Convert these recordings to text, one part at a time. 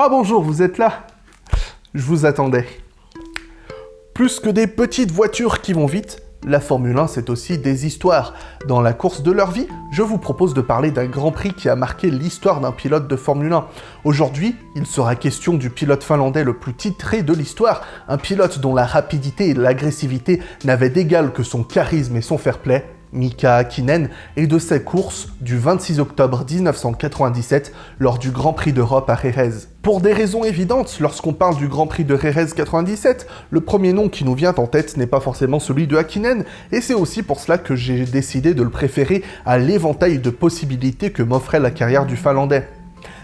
Ah bonjour, vous êtes là? Je vous attendais. Plus que des petites voitures qui vont vite, la Formule 1, c'est aussi des histoires. Dans la course de leur vie, je vous propose de parler d'un Grand Prix qui a marqué l'histoire d'un pilote de Formule 1. Aujourd'hui, il sera question du pilote finlandais le plus titré de l'histoire, un pilote dont la rapidité et l'agressivité n'avaient d'égal que son charisme et son fair play, Mika Hakkinen et de ses courses du 26 octobre 1997 lors du Grand Prix d'Europe à Jerez. Pour des raisons évidentes, lorsqu'on parle du Grand Prix de Jerez 97, le premier nom qui nous vient en tête n'est pas forcément celui de Hakkinen, et c'est aussi pour cela que j'ai décidé de le préférer à l'éventail de possibilités que m'offrait la carrière du Finlandais.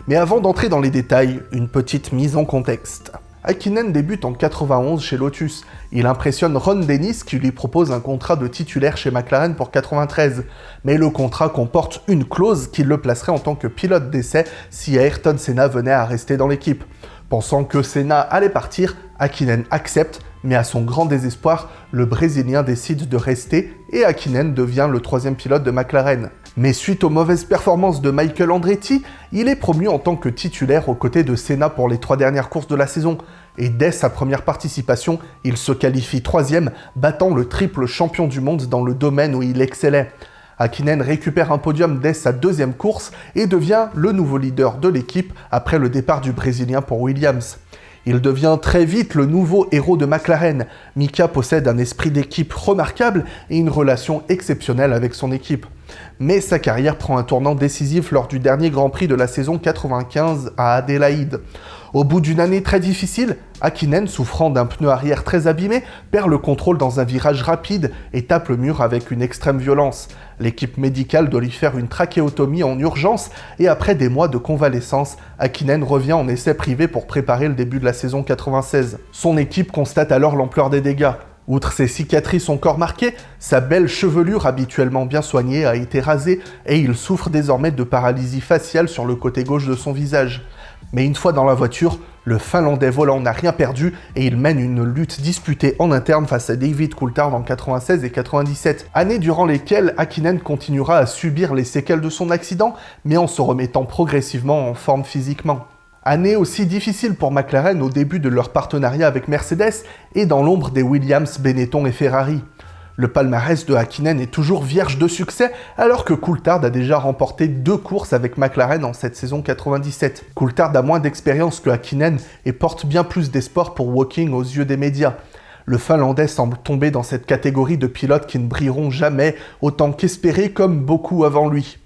Mais avant d'entrer dans les détails, une petite mise en contexte. Hakkinen débute en 91 chez Lotus. Il impressionne Ron Dennis qui lui propose un contrat de titulaire chez McLaren pour 93. Mais le contrat comporte une clause qui le placerait en tant que pilote d'essai si Ayrton Senna venait à rester dans l'équipe. Pensant que Senna allait partir, Hakkinen accepte, mais à son grand désespoir, le Brésilien décide de rester et Hakkinen devient le troisième pilote de McLaren. Mais suite aux mauvaises performances de Michael Andretti, il est promu en tant que titulaire aux côtés de Senna pour les trois dernières courses de la saison. Et dès sa première participation, il se qualifie troisième, battant le triple champion du monde dans le domaine où il excellait. Hakkinen récupère un podium dès sa deuxième course et devient le nouveau leader de l'équipe après le départ du Brésilien pour Williams. Il devient très vite le nouveau héros de McLaren. Mika possède un esprit d'équipe remarquable et une relation exceptionnelle avec son équipe. Mais sa carrière prend un tournant décisif lors du dernier Grand Prix de la saison 95 à Adélaïde. Au bout d'une année très difficile, Akinen, souffrant d'un pneu arrière très abîmé, perd le contrôle dans un virage rapide et tape le mur avec une extrême violence. L'équipe médicale doit lui faire une trachéotomie en urgence et après des mois de convalescence, Akinen revient en essai privé pour préparer le début de la saison 96. Son équipe constate alors l'ampleur des dégâts. Outre ses cicatrices encore marquées, sa belle chevelure habituellement bien soignée a été rasée et il souffre désormais de paralysie faciale sur le côté gauche de son visage. Mais une fois dans la voiture, le Finlandais volant n'a rien perdu et il mène une lutte disputée en interne face à David Coulthard en 96 et 97, années durant lesquelles Hakkinen continuera à subir les séquelles de son accident, mais en se remettant progressivement en forme physiquement. Année aussi difficile pour McLaren au début de leur partenariat avec Mercedes et dans l'ombre des Williams, Benetton et Ferrari. Le palmarès de Hakkinen est toujours vierge de succès, alors que Coulthard a déjà remporté deux courses avec McLaren en cette saison 97. Coulthard a moins d'expérience que Hakkinen et porte bien plus d'espoir pour Walking aux yeux des médias. Le Finlandais semble tomber dans cette catégorie de pilotes qui ne brilleront jamais autant qu'espérés comme beaucoup avant lui.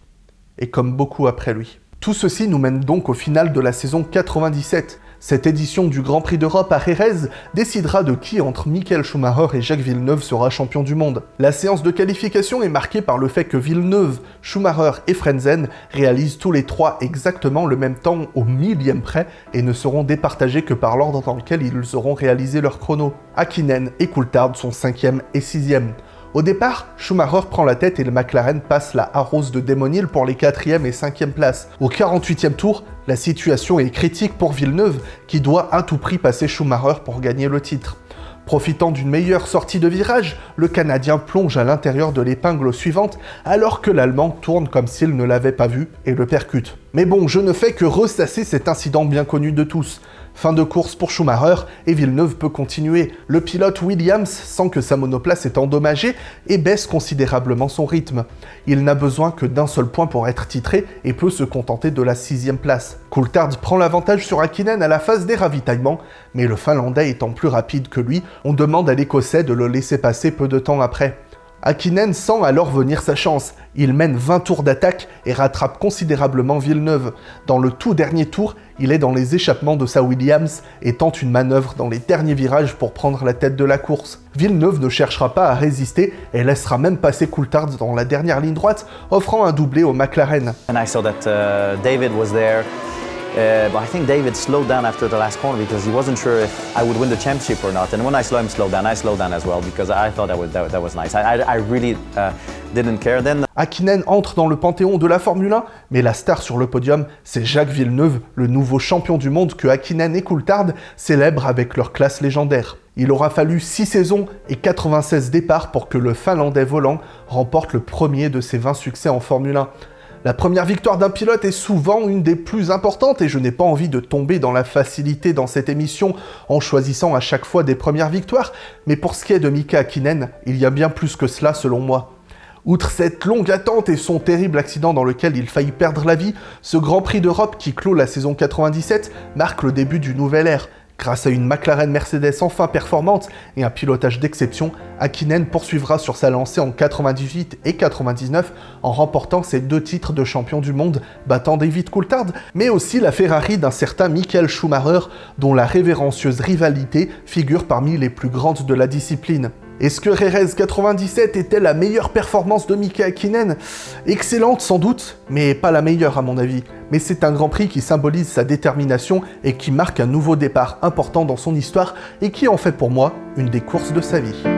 Et comme beaucoup après lui. Tout ceci nous mène donc au final de la saison 97. Cette édition du Grand Prix d'Europe à Jerez décidera de qui entre Michael Schumacher et Jacques Villeneuve sera champion du monde. La séance de qualification est marquée par le fait que Villeneuve, Schumacher et Frenzen réalisent tous les trois exactement le même temps au millième près et ne seront départagés que par l'ordre dans lequel ils auront réalisé leur chrono. Hakkinen et Coulthard sont 5e et 6e. Au départ, Schumacher prend la tête et le McLaren passe la Arrose de Hill pour les 4e et 5e places. Au 48e tour, la situation est critique pour Villeneuve, qui doit à tout prix passer Schumacher pour gagner le titre. Profitant d'une meilleure sortie de virage, le Canadien plonge à l'intérieur de l'épingle suivante, alors que l'Allemand tourne comme s'il ne l'avait pas vu et le percute. Mais bon, je ne fais que ressasser cet incident bien connu de tous. Fin de course pour Schumacher et Villeneuve peut continuer. Le pilote Williams sent que sa monoplace est endommagée et baisse considérablement son rythme. Il n'a besoin que d'un seul point pour être titré et peut se contenter de la sixième place. Coulthard prend l'avantage sur Hakkinen à la phase des ravitaillements, mais le Finlandais étant plus rapide que lui, on demande à l'Écossais de le laisser passer peu de temps après. Akinen sent alors venir sa chance. Il mène 20 tours d'attaque et rattrape considérablement Villeneuve. Dans le tout dernier tour, il est dans les échappements de sa Williams et tente une manœuvre dans les derniers virages pour prendre la tête de la course. Villeneuve ne cherchera pas à résister et laissera même passer Coulthard dans la dernière ligne droite, offrant un doublé au McLaren. There. Uh, but I think David slowed down after the last corner because he wasn't sure if I would win the championship or not. And when I saw him slow down, I slowed down as well because I thought that was, that, that was nice. I, I, I really uh, didn't care then. Hakkinen entre dans le panthéon de la Formule 1, mais la star sur le podium, c'est Jacques Villeneuve, le nouveau champion du monde que Hakkinen et Coulthard célèbrent avec leur classe légendaire. Il aura fallu 6 saisons et 96 départs pour que le Finlandais volant remporte le premier de ses 20 succès en Formule 1. La première victoire d'un pilote est souvent une des plus importantes et je n'ai pas envie de tomber dans la facilité dans cette émission en choisissant à chaque fois des premières victoires, mais pour ce qui est de Mika Hakkinen, il y a bien plus que cela selon moi. Outre cette longue attente et son terrible accident dans lequel il faillit perdre la vie, ce Grand Prix d'Europe qui clôt la saison 97 marque le début du nouvel ère. Grâce à une McLaren Mercedes enfin performante et un pilotage d'exception, Hakkinen poursuivra sur sa lancée en 98 et 99 en remportant ses deux titres de champion du monde, battant David Coulthard, mais aussi la Ferrari d'un certain Michael Schumacher, dont la révérencieuse rivalité figure parmi les plus grandes de la discipline. Est-ce que Rerez 97 était la meilleure performance de Mika Hakkinen? Excellente sans doute, mais pas la meilleure à mon avis. Mais c'est un Grand Prix qui symbolise sa détermination et qui marque un nouveau départ important dans son histoire et qui en fait pour moi une des courses de sa vie.